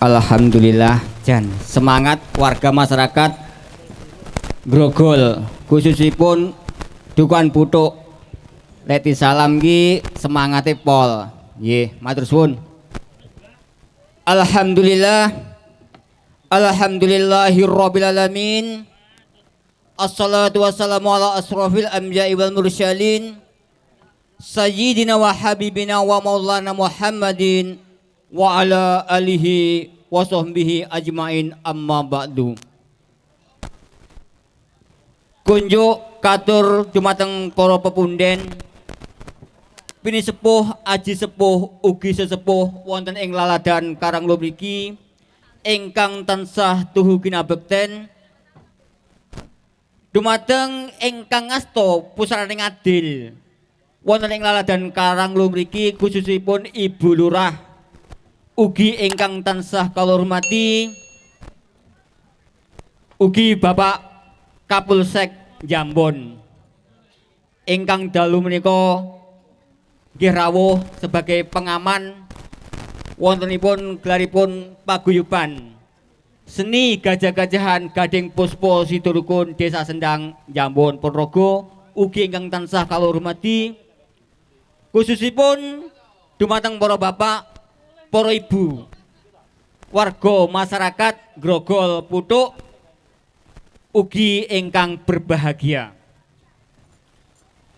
Alhamdulillah. Jan. Semangat warga masyarakat Grogol khususipun dukuhan putuk Leti salam ki semangate pol. Nggih matur suwun. Alhamdulillah. Alhamdulillahirabbil alamin Assalatu wassalamu ala asrafil anbiya'i wal mursalin. Sayyidina wa habibina wa maulana Muhammadin wa ala alihi wa sahbihi ajmain amma ba'du. Kunjuk katur dumateng para pepunden. Pini sepuh aji sepuh ugi sesepuh wonten ing laladan Karang mriki. Ingkang tansah tuhu kinabekten. Dumateng ingkang ngasta pusaraning adil wonten ing laladan Karang mriki khususipun Ibu Lurah ugi ingkang tansah kalormati ugi Bapak Kapolsek Jambon. Ingkang dalu menika nggih rawuh sebagai pengaman wontenipun gelaripun paguyuban. Seni gajah-gajahan Gading Puspo Siturukun Desa Sendang Jambon Ponorogo ugi ingkang tansah kalormati khususipun dumateng para bapak para ibu. Warga masyarakat Grogol Putuk ugi ingkang berbahagia.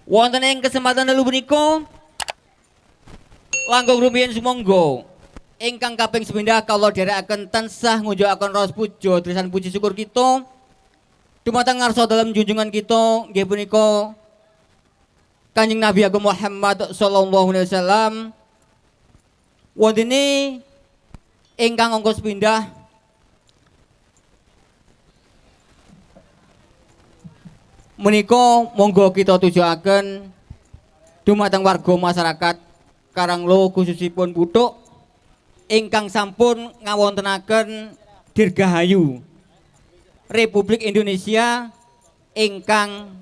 Wonten ing kesempatan dalu punika langkung rumiyin sumangga. Ingkang kaping sepindah kula dherekaken tansah ngunjukaken ros puja trisan puji syukur kita. Dumateng ngarsa dalam junjungan kita nggih punika Kanjeng Nabi Agung Muhammad sallallahu alaihi wasallam wontene ingkang angka sepindah menika monggo kita tujuaken dumateng warga masyarakat Karanglo khususipun Putuk ingkang sampun ngawontenaken dirgahayu Republik Indonesia ingkang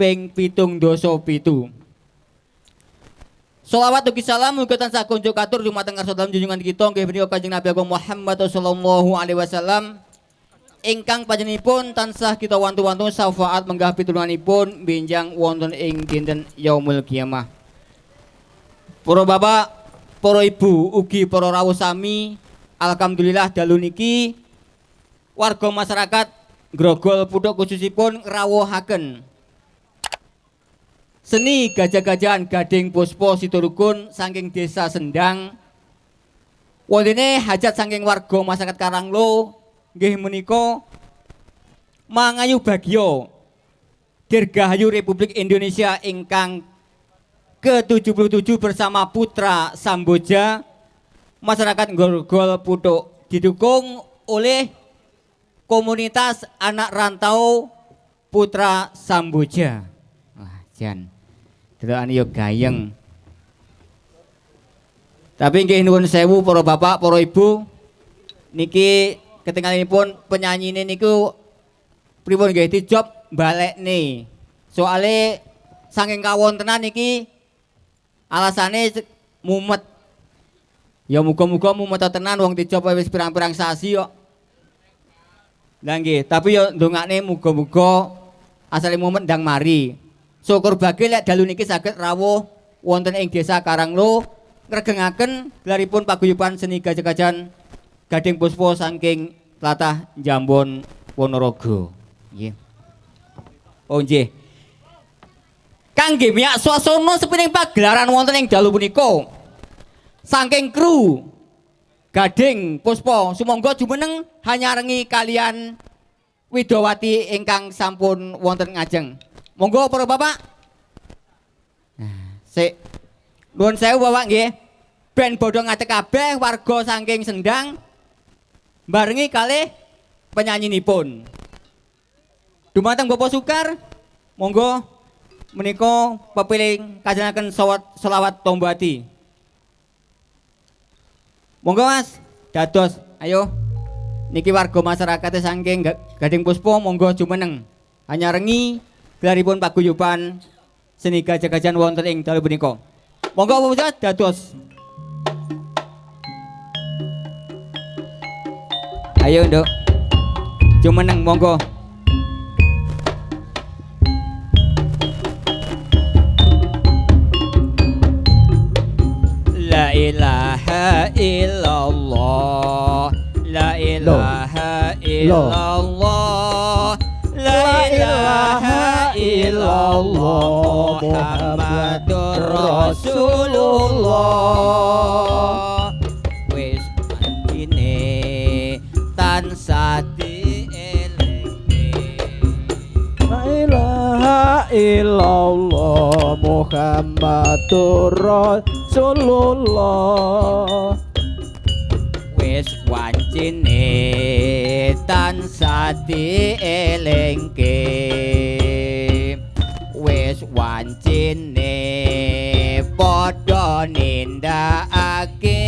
ping pitung doso pitu. Salawat ugi salam mugi tansah kunjuk katur dumateng ngarsa dalam junjungan kita. Nggih menika Kanjeng Nabi Agung Muhammad sallallahu alaihi wasallam. Ingkang panjenenganipun tansah kita wantu-wantu syafaat menggah pitulunganipun benjang wonten ing dinten yaumul kiamah. Para bapak, para ibu ugi para rawuh sami alhamdulillah dalu niki warga masyarakat Grogol Putuk khususipun rawuhaken Seni gajah-gajahan Gading Puspo Sitorukun saking desa Sendang. Wontene hajat saking warga masyarakat Karanglo nggih menika mangayu bagyo Dirgahayu Republik Indonesia ingkang ke-77 bersama putra Samboja masyarakat Gorgol Putuk didukung oleh komunitas anak rantau Putra Samboja. Wah, jan. Delokan yo gayeng. Tapi nggih nuwun sewu para bapak, para ibu. Niki ketinggalanipun penyanyi ini niku pripun nggih dijob balekne. Soale saking kawontenan niki alasane mumet. Ya muga-muga mumet tenan wong dijob wis pirang-pirang sasi kok. Lah nggih, tapi yo ndongakne muga-muga asale mumet ndang mari. Syukur bagi lek dalu niki saged rawuh wonten ing desa Karanglo ngregengaken gelaripun paguyuban seni gajah-gajahan Gading Puspo saking tlatah Jambon Ponorogo. Nggih. Oh nggih. Kangge miyak swasana sepiring pagelaran wonten ing dalu punika. Saking kru Gading Puspo sumangga jumeneng hanya rengi kalian Widowati ingkang sampun wonten ngajeng. Monggo para bapak. Nah, sik. Nuwun sewu bapak nggih. Ben bodho ngatek kabeh warga saking Sendang barengi kalih penyanyinipun. Dumateng Bapak Sukar, monggo menika pepiling kajengaken selawat tombati. Monggo Mas, dados ayo niki warga masyarakat saking Gading Puspo monggo jumeneng. Hanya rengi gelaripun paguyuban seni gajah-gajahan wonten ing dalu punika. Monggo puja dados Ayo, Nduk. Jumeneng monggo. La ilaha illallah La ilaha illallah La ilaha illallah Muhammadur Rasulullah. Wis ini tansah ilaha illallah Muhammadur Rasulullah. Wis wancine tansah dielengke wancine padha nindakake.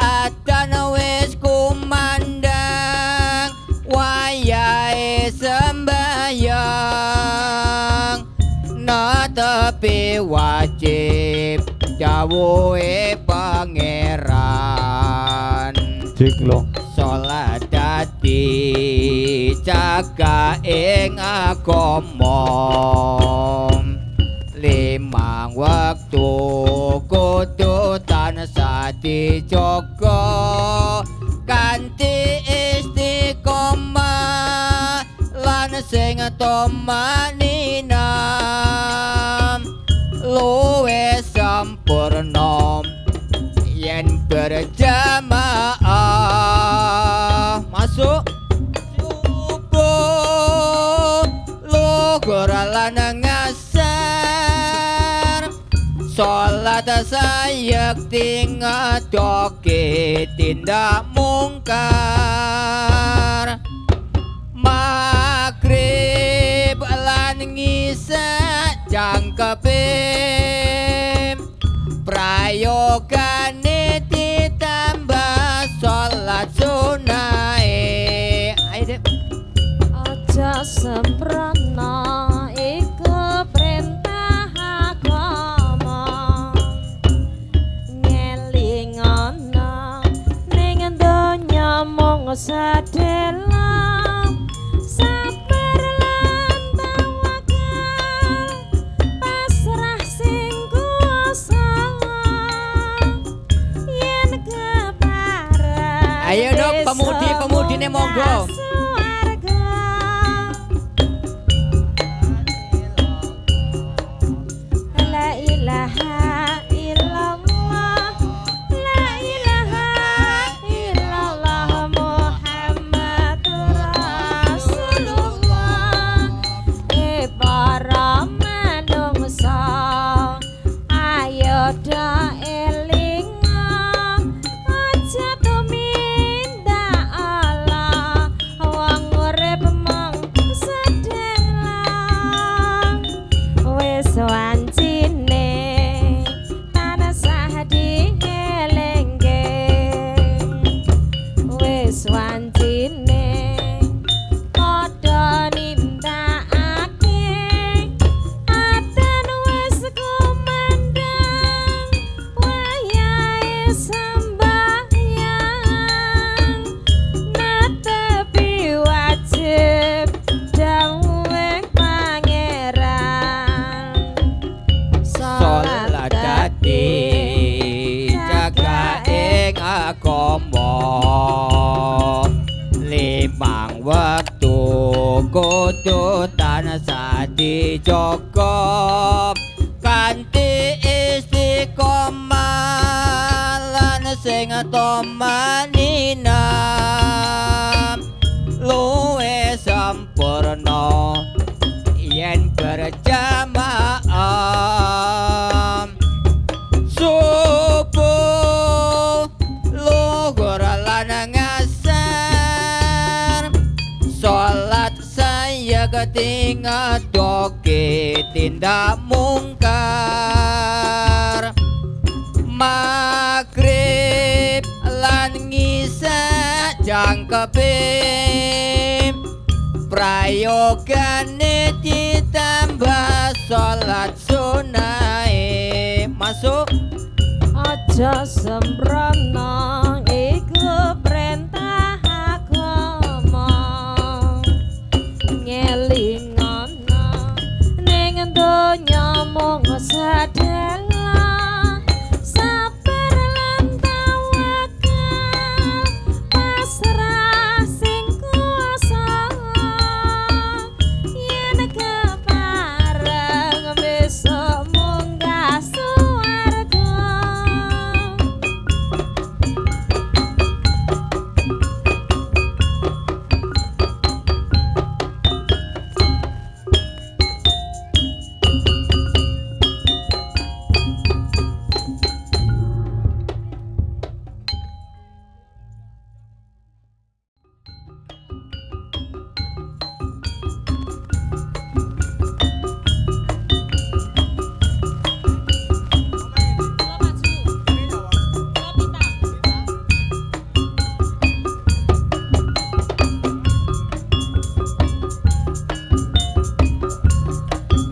Adan wis kumandang wayahe sembayang na tepi wajib dawuhe pangeran. Jiklo salat dadi jaga ing agama. Limang wektu kudu tansah dijaga kanthi istiqomah lan sing tomanina sayekti ngadoke tindak mungkar. Maghrib lan ngisa jangkepe Prayogane ditambah sholat sunahe Ayo dek. Aja sempurna Ayo dok, pemudi-pemudine monggo. Wis wancine dijaga kanthi istiqomah lan sing tomanina luwe sampurna yen berjamaah. Subuh luhur lan ngasar. Salat saya ketinga doke tindak mungkar maghrib lan ngisa jangkepe prayogane ditambah salat sunahe masuk. Aja perintah mong xa thế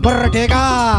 Merdeka!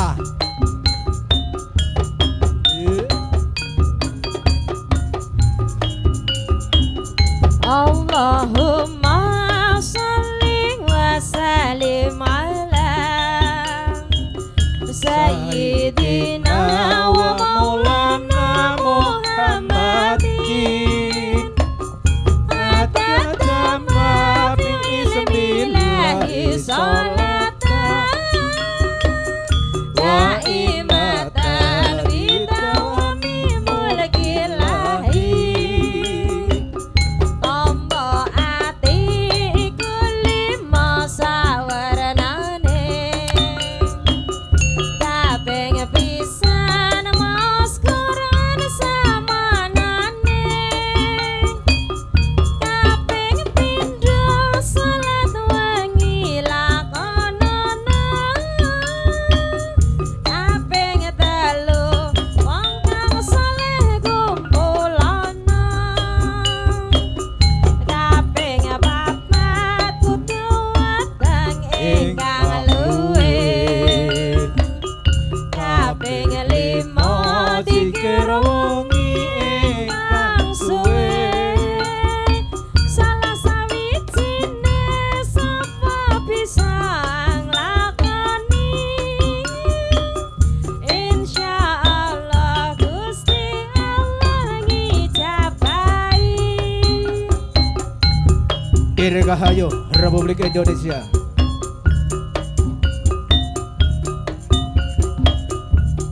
Rahayu Republik Indonesia.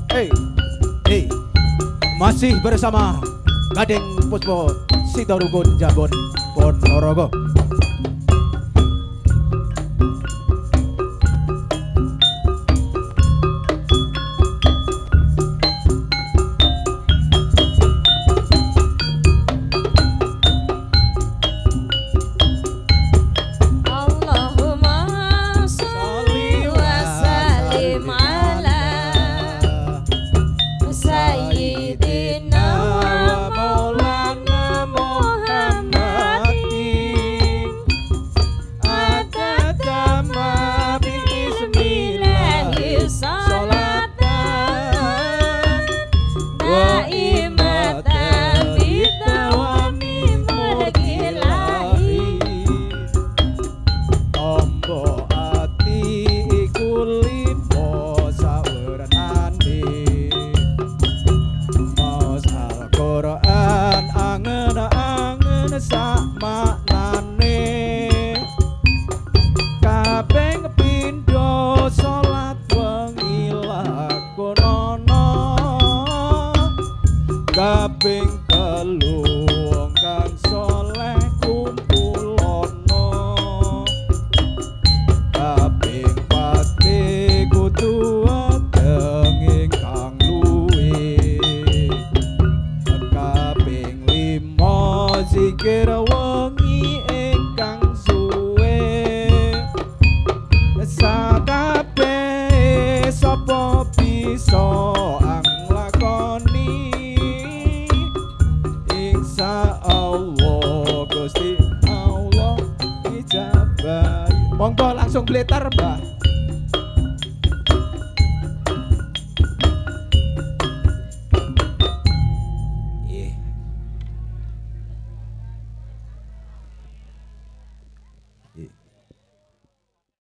Hey, hey Masih bersama Gading Puspo Sitorukun Jabon Ponorogo.